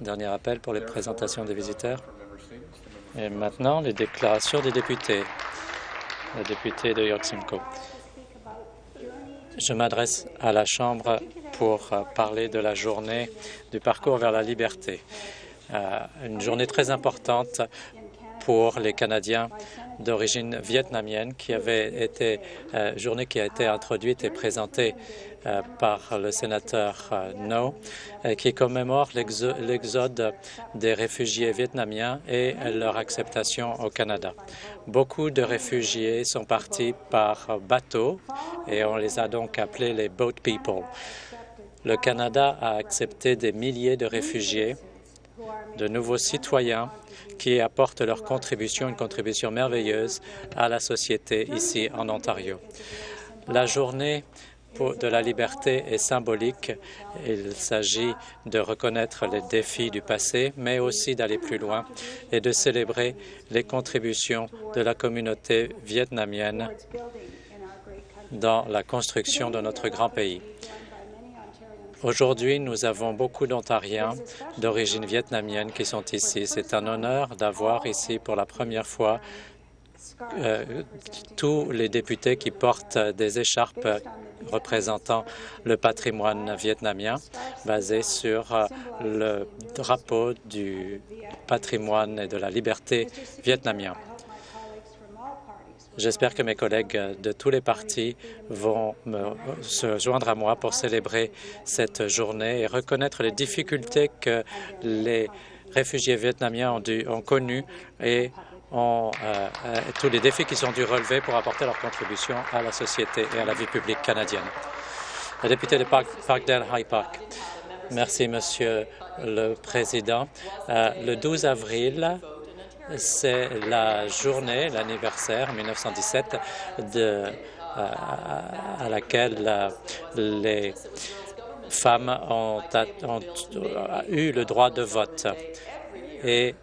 Dernier appel pour les présentations des visiteurs. Et maintenant, les déclarations des députés. Le député de York Simcoe. Je m'adresse à la Chambre pour euh, parler de la journée du parcours vers la liberté. Euh, une journée très importante pour les Canadiens d'origine vietnamienne qui avait été euh, journée qui a été introduite et présentée euh, par le sénateur euh, No, euh, qui commémore l'exode des réfugiés vietnamiens et leur acceptation au Canada. Beaucoup de réfugiés sont partis par bateau et on les a donc appelés les boat people. Le Canada a accepté des milliers de réfugiés, de nouveaux citoyens qui apportent leur contribution, une contribution merveilleuse à la société ici en Ontario. La journée de la liberté est symbolique. Il s'agit de reconnaître les défis du passé, mais aussi d'aller plus loin et de célébrer les contributions de la communauté vietnamienne dans la construction de notre grand pays. Aujourd'hui, nous avons beaucoup d'Ontariens d'origine vietnamienne qui sont ici. C'est un honneur d'avoir ici pour la première fois euh, tous les députés qui portent des écharpes représentant le patrimoine vietnamien basé sur euh, le drapeau du patrimoine et de la liberté vietnamien. J'espère que mes collègues de tous les partis vont se joindre à moi pour célébrer cette journée et reconnaître les difficultés que les réfugiés vietnamiens ont, dû, ont connues et euh, euh, tous les défis qu'ils ont dû relever pour apporter leur contribution à la société et à la vie publique canadienne. La députée de Parkdale High Park. Merci, Monsieur le Président. Euh, le 12 avril, c'est la journée, l'anniversaire 1917 de, à laquelle les femmes ont, ont, eu le droit de vote. Et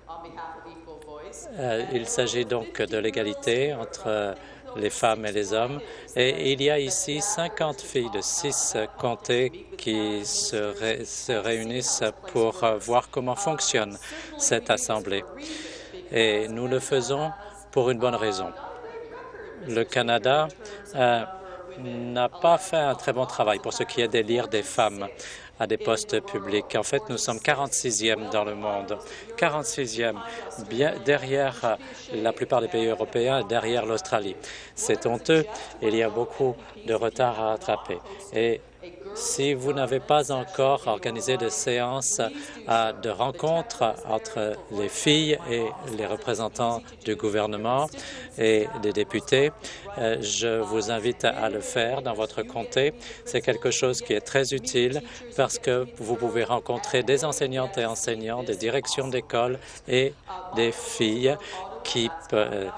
euh, il s'agit donc de l'égalité entre les femmes et les hommes. Et il y a ici 50 filles de six comtés qui se, réunissent pour voir comment fonctionne cette Assemblée. Et nous le faisons pour une bonne raison. Le Canada euh, n'a pas fait un très bon travail pour ce qui est d'élire des femmes à des postes publics. En fait, nous sommes 46e dans le monde, 46e, bien derrière la plupart des pays européens, derrière l'Australie. C'est honteux. Il y a beaucoup de retard à rattraper. Et si vous n'avez pas encore organisé de séances euh, de rencontres entre les filles et les représentants du gouvernement et des députés, euh, je vous invite à le faire dans votre comté. C'est quelque chose qui est très utile parce que vous pouvez rencontrer des enseignantes et enseignants, des directions d'école et des filles qui, euh,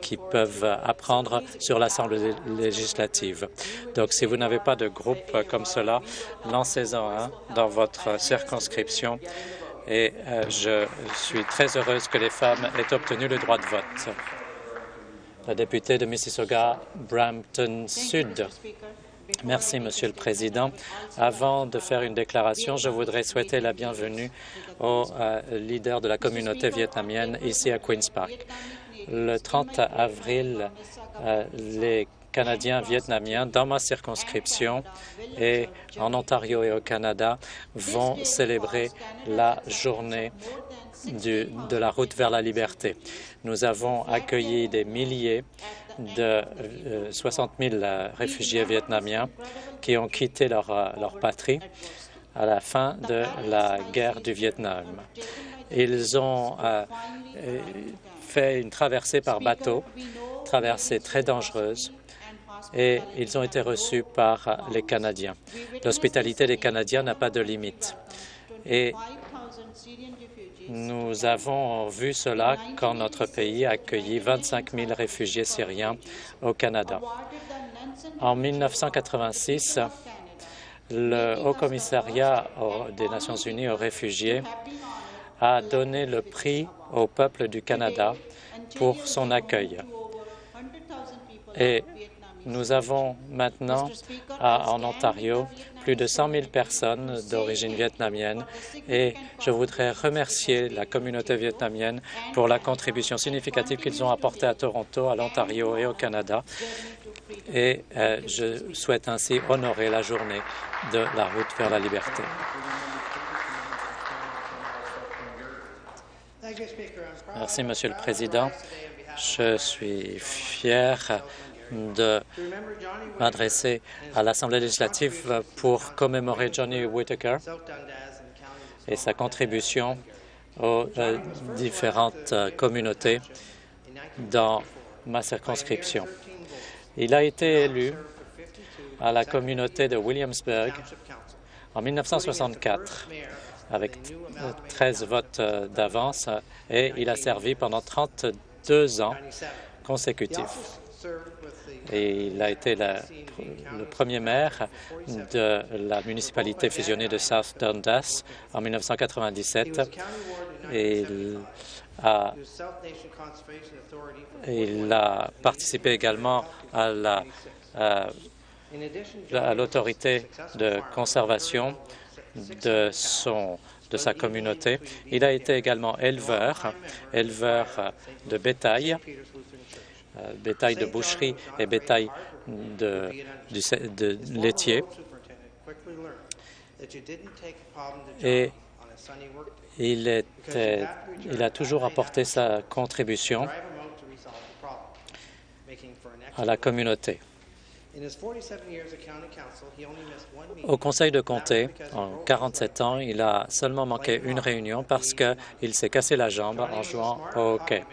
qui peuvent apprendre sur l'Assemblée législative. Donc, si vous n'avez pas de groupe comme cela, lancez-en un dans votre circonscription et euh, je suis très heureuse que les femmes aient obtenu le droit de vote. La députée de Mississauga, Brampton Sud. Merci, Monsieur le Président. Avant de faire une déclaration, je voudrais souhaiter la bienvenue aux euh, leaders de la communauté vietnamienne ici à Queen's Park. Le 30 avril, euh, les Canadiens vietnamiens dans ma circonscription et en Ontario et au Canada vont célébrer la journée de la route vers la liberté. Nous avons accueilli des milliers de 60 euh, 000 réfugiés vietnamiens qui ont quitté leur, euh, leur patrie à la fin de la guerre du Vietnam. Ils ont euh, fait une traversée par bateau, traversée très dangereuse, et ils ont été reçus par les Canadiens. L'hospitalité des Canadiens n'a pas de limite. Et nous avons vu cela quand notre pays a accueilli 25 000 réfugiés syriens au Canada. En 1986, le Haut-Commissariat des Nations unies aux réfugiés a donné le prix au peuple du Canada pour son accueil. Nous avons maintenant en Ontario plus de 100 000 personnes d'origine vietnamienne et je voudrais remercier la communauté vietnamienne pour la contribution significative qu'ils ont apportée à Toronto, à l'Ontario et au Canada. Et euh, je souhaite ainsi honorer la journée de la route vers la liberté. Merci, Monsieur le Président. Je suis fier de m'adresser à l'Assemblée législative pour commémorer Johnny Whitaker et sa contribution aux euh, différentes euh, communautés dans ma circonscription. Il a été élu à la communauté de Williamsburg en 1964 avec 13 votes euh, d'avance et il a servi pendant 32 ans consécutifs. Et il a été le premier maire de la municipalité fusionnée de South Dundas en 1997 et il a, il a participé également à la à l'autorité de conservation de, son, de sa communauté. Il a été également éleveur, éleveur de bétail, euh, bétail de boucherie et bétail de, laitier. Et il a toujours apporté sa contribution à la communauté. Au conseil de comté, en 47 ans, il a seulement manqué une réunion parce qu'il s'est cassé la jambe en jouant au hockey.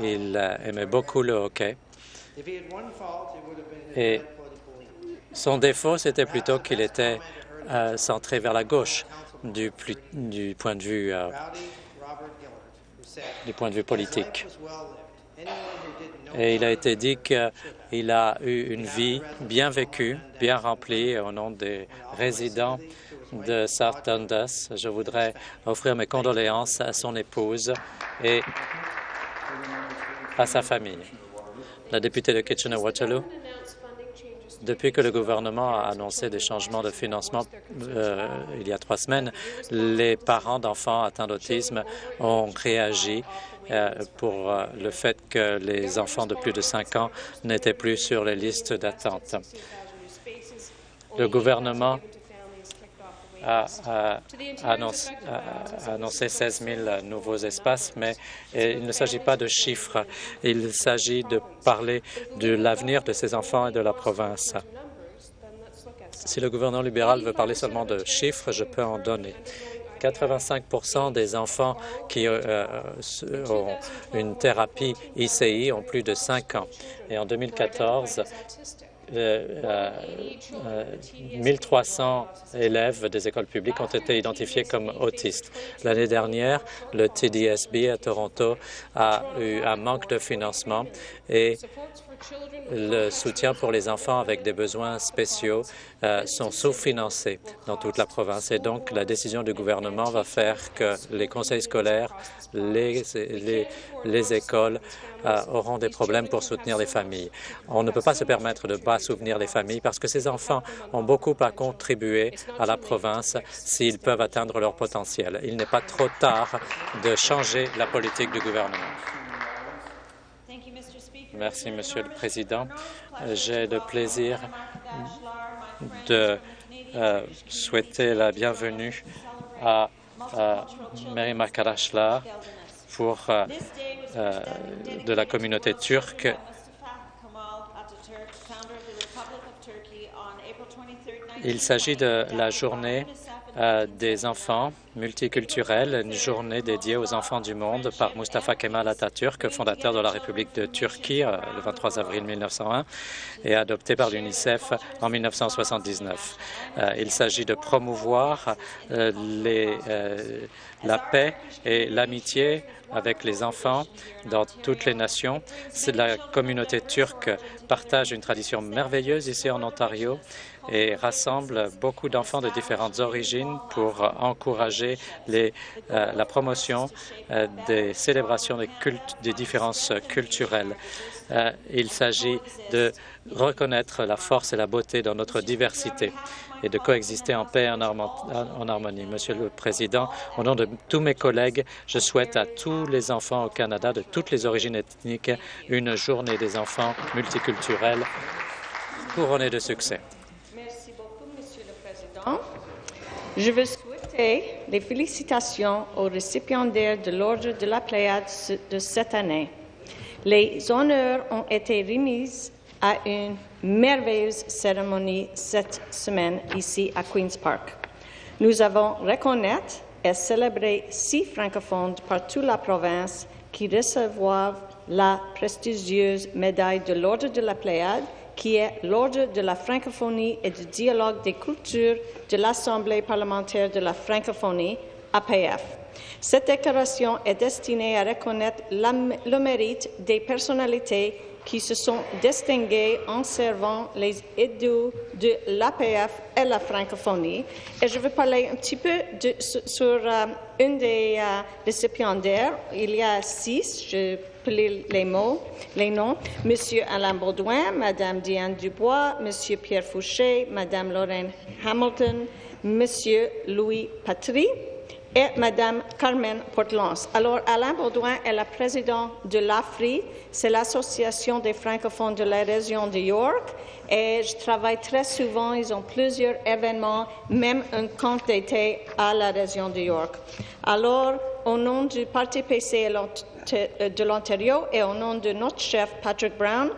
Il aimait beaucoup le hockey. Et son défaut, c'était plutôt qu'il était euh, centré vers la gauche du, point de vue euh, du point de vue politique. Et il a été dit qu'il a eu une vie bien vécue, bien remplie au nom des résidents de South Dundas. Je voudrais offrir mes condoléances à son épouse et à sa famille. La députée de Kitchener-Waterloo, depuis que le gouvernement a annoncé des changements de financement euh, il y a trois semaines, les parents d'enfants atteints d'autisme ont réagi euh, pour euh, le fait que les enfants de plus de 5 ans n'étaient plus sur les listes d'attente. Le gouvernement a, annoncé, 16 000 nouveaux espaces, mais il ne s'agit pas de chiffres. Il s'agit de parler de l'avenir de ces enfants et de la province. Si le gouvernement libéral veut parler seulement de chiffres, je peux en donner. 85% des enfants qui euh, euh, ont une thérapie ICI ont plus de 5 ans. Et en 2014, 1300 euh, élèves des écoles publiques ont été identifiés comme autistes. L'année dernière, le TDSB à Toronto a eu un manque de financement et le soutien pour les enfants avec des besoins spéciaux euh, sont sous-financés dans toute la province. Et donc, la décision du gouvernement va faire que les conseils scolaires, les, les, écoles euh, auront des problèmes pour soutenir les familles. On ne peut pas se permettre de ne pas soutenir les familles parce que ces enfants ont beaucoup à contribuer à la province s'ils peuvent atteindre leur potentiel. Il n'est pas trop tard de changer la politique du gouvernement. Merci, Monsieur le Président. J'ai le plaisir de euh, souhaiter la bienvenue à, Mary Makarashlar pour euh, euh, de la communauté turque Il s'agit de la journée des enfants multiculturels, une journée dédiée aux enfants du monde par Mustafa Kemal Atatürk, fondateur de la République de Turquie euh, le 23 avril 1901 et adopté par l'UNICEF en 1979. Euh, il s'agit de promouvoir la paix et l'amitié avec les enfants dans toutes les nations. La communauté turque partage une tradition merveilleuse ici en Ontario et rassemble beaucoup d'enfants de différentes origines pour encourager euh, la promotion euh, des célébrations des, des différences culturelles. Euh, il s'agit de reconnaître la force et la beauté dans notre diversité. et de coexister en paix et en, en harmonie. Monsieur le Président, au nom de tous mes collègues, je souhaite à tous les enfants au Canada de toutes les origines ethniques une journée des enfants multiculturels couronnée de succès. Merci beaucoup, Monsieur le Président. Je veux souhaiter les félicitations aux récipiendaires de l'Ordre de la Pléiade de cette année. Les honneurs ont été remis à une merveilleuse cérémonie cette semaine ici à Queen's Park. Nous avons reconnaître et célébrer six francophones par toute la province qui recevront la prestigieuse médaille de l'Ordre de la Pléiade qui est l'Ordre de la francophonie et du dialogue des cultures de l'Assemblée parlementaire de la francophonie, APF. Cette déclaration est destinée à reconnaître le mérite des personnalités qui se sont distinguées en servant les idées de l'APF et la francophonie. Et je vais parler un petit peu sur euh, une des euh, récipiendaires. Il y a six, les mots, les noms. Monsieur Alain Baudouin, Madame Diane Dubois, Monsieur Pierre Fouché, Madame Lorraine Hamilton, Monsieur Louis Patry, et Madame Carmen Portelance. Alors, Alain Baudouin est le président de l'AFRI, c'est l'Association des francophones de la région de York, et je travaille très souvent, ils ont plusieurs événements, même un camp d'été à la région de York. Alors, au nom du Parti PC de l'Ontario et au nom de notre chef Patrick Brown,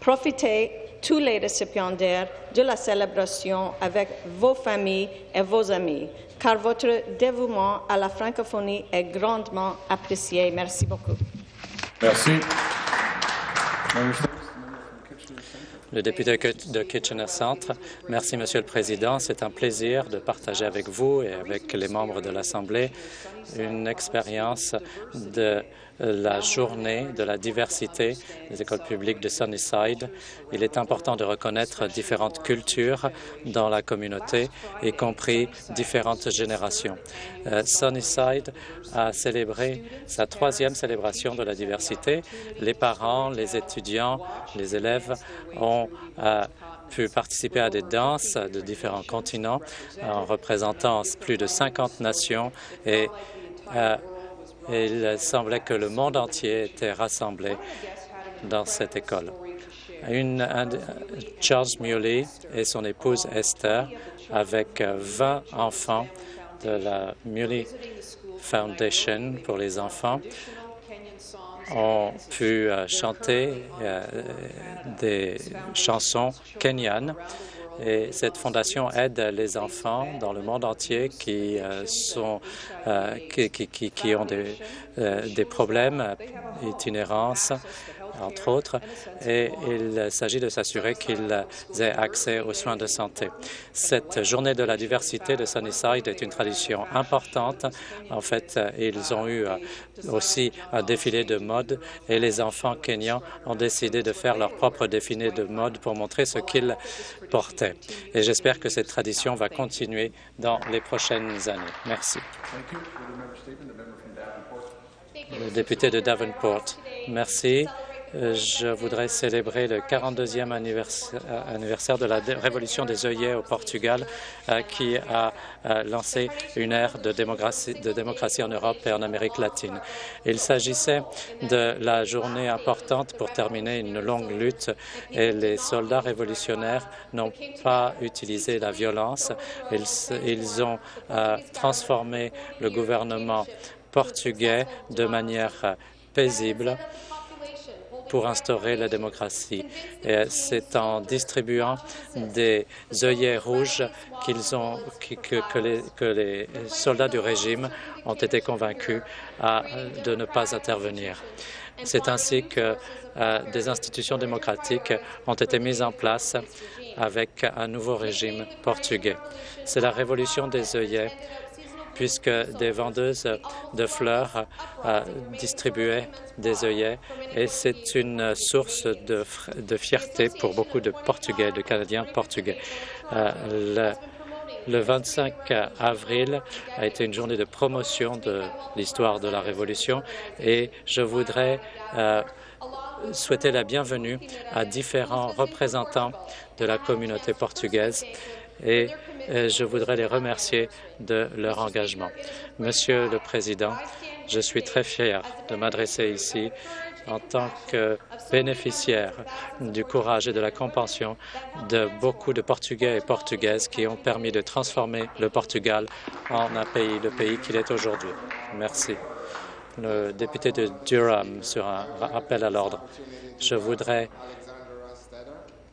profitez tous les récipiendaires de la célébration avec vos familles et vos amis car votre dévouement à la francophonie est grandement apprécié. Merci beaucoup. Merci. Le député de Kitchener Centre. Merci, Monsieur le Président. C'est un plaisir de partager avec vous et avec les membres de l'Assemblée une expérience de la journée de la diversité des écoles publiques de Sunnyside. Il est important de reconnaître différentes cultures dans la communauté, y compris différentes générations. Euh, Sunnyside a célébré sa troisième célébration de la diversité. Les parents, les étudiants, les élèves ont euh, pu participer à des danses de différents continents en représentant plus de 50 nations et euh, il semblait que le monde entier était rassemblé dans cette école. Charles Muley et son épouse Esther, avec 20 enfants de la Muley Foundation pour les enfants, ont pu euh, chanter euh, des chansons kenyanes et cette fondation aide les enfants dans le monde entier qui, euh, sont, euh, qui, qui, qui, ont des, euh, des problèmes, itinérance, entre autres, et il s'agit de s'assurer qu'ils aient accès aux soins de santé. Cette journée de la diversité de Sunnyside est une tradition importante. En fait, ils ont eu aussi un défilé de mode et les enfants kenyans ont décidé de faire leur propre défilé de mode pour montrer ce qu'ils portaient. Et j'espère que cette tradition va continuer dans les prochaines années. Merci. Le député de Davenport. Merci. Euh, je voudrais célébrer le 42e euh, anniversaire, de la révolution des œillets au Portugal, euh, qui a lancé une ère de démocratie, en Europe et en Amérique latine. Il s'agissait de la journée importante pour terminer une longue lutte et les soldats révolutionnaires n'ont pas utilisé la violence. Ils ont transformé le gouvernement portugais de manière paisible pour instaurer la démocratie. C'est en distribuant des œillets rouges qu'ils ont, que, les, soldats du régime ont été convaincus de ne pas intervenir. C'est ainsi que euh, des institutions démocratiques ont été mises en place avec un nouveau régime portugais. C'est la révolution des œillets puisque des vendeuses de fleurs euh, distribuaient des œillets. Et c'est une source de, fierté pour beaucoup de Portugais, de Canadiens portugais. Euh, le, le 25 avril a été une journée de promotion de l'histoire de la Révolution. Et je voudrais euh, souhaiter la bienvenue à différents représentants de la communauté portugaise et euh, je voudrais les remercier de leur engagement. Monsieur le Président, je suis très fier de m'adresser ici en tant que bénéficiaire du courage et de la compassion de beaucoup de Portugais et Portugaises qui ont permis de transformer le Portugal en un pays, le pays qu'il est aujourd'hui. Merci. Le député de Durham sur un rappel à l'ordre. Je voudrais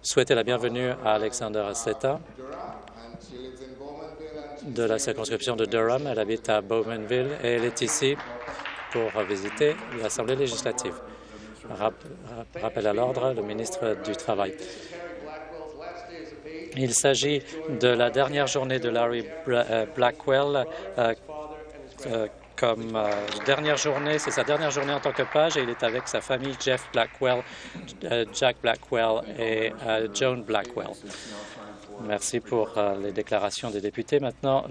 souhaiter la bienvenue à Alexander Asseta de la circonscription de Durham. Elle habite à Bowmanville et elle est ici pour visiter l'Assemblée législative. Rappel à l'ordre, le ministre du Travail. Il s'agit de la dernière journée de Larry euh, Blackwell euh, euh, comme dernière journée. C'est sa dernière journée en tant que page et il est avec sa famille Jeff Blackwell, Jack Blackwell et Joan Blackwell. Merci pour les déclarations des députés. Maintenant,